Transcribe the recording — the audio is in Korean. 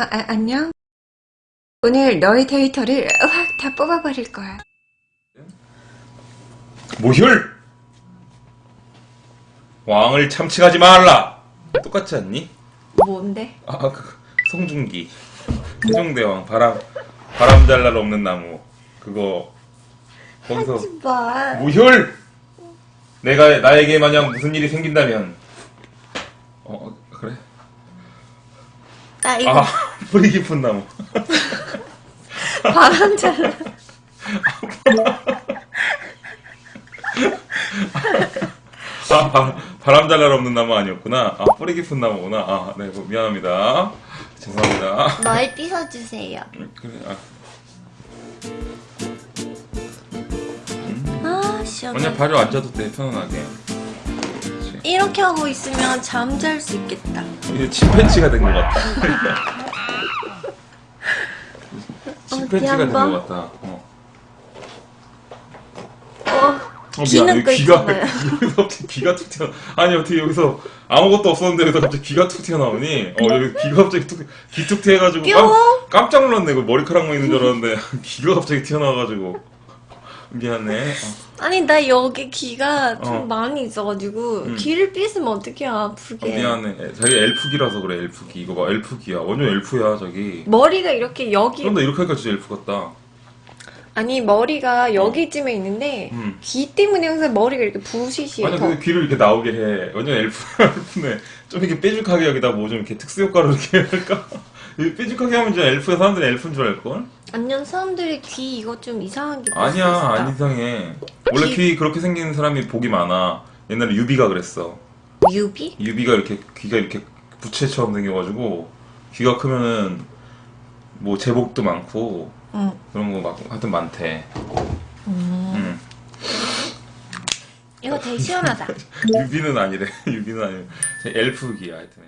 아, 아, 안녕? 오늘 너의 데이터를 확 다 뽑아버릴 거야. 모혈! 왕을 참칭하지 말라! 똑같지 않니? 뭔데? 아, 그, 송중기. 세종대왕, 바람, 바람 잘 날 없는 나무. 그거, 거기서, 마. 모혈! 내가, 나에게 만약 무슨 일이 생긴다면, 어, 그래? 나 이거 아, 뿌리 깊은 나무. 바람 잘 아, 바, 바람 잘날 없는 나무 아니었구나. 아, 뿌리 깊은 나무구나. 아, 네, 뭐, 미안합니다. 죄송합니다. 널 삐서주세요. 음, 그래, 아. 아, 시원해. 그냥 발을 앉아도 돼, 편안하게. 이렇게 하고 있으면 잠잘 수 있겠다. 이제 침팬지가 된 것 같다. 침팬지가 된 것? 같다. 어. 어, 어, 미안. 귀가. 여기서 귀가 툭 튀어. 아니, 어떻게 여기서 아무것도 없었는데 여기서 갑자기 귀가 툭 튀어나오니? 어, 여기 귀가 갑자기 툭, 귀툭 튀어가지고. 뿅! 깜, 깜짝 놀랐네. 머리카락만 있는 줄 알았는데. 귀가 갑자기 튀어나와가지고. 미안해. 어. 아니, 나 여기 귀가 좀 어. 많이 있어가지고, 음. 귀를 삐으면 어떡해, 어, 아프게. 미안해. 자기 엘프기라서 그래, 엘프기. 이거 봐, 엘프기야. 완전 엘프야, 자기. 머리가 이렇게 여기, 그런데 이렇게 하니까 진짜 엘프 같다. 아니, 머리가 여기쯤에 있는데, 음. 귀 때문에 항상 머리가 이렇게 부시시해. 아니 더. 근데 귀를 이렇게 나오게 해. 완전 엘프 엘프네. 좀 이렇게 뾰족하게 여기다 뭐 좀 이렇게 특수 효과로 이렇게 할까? 뾰족하게 하면 이제 엘프야 사람들이 엘프인 줄 알걸? 안녕, 사람들이 귀 이거 좀 이상하게 아니야 볼수 있다. 안 이상해. 원래 귀- 귀 그렇게 생긴 사람이 복이 많아. 옛날에 유비가 그랬어. 유비? 유비가 이렇게 귀가 이렇게 부채처럼 생겨가지고 귀가 크면은 뭐 재복도 많고 응. 그런 거 막 하여튼 많대. 음. 응. 이거 되게 시원하다. 유비는 아니래. 유비는 아니래. 엘프 귀야 하여튼.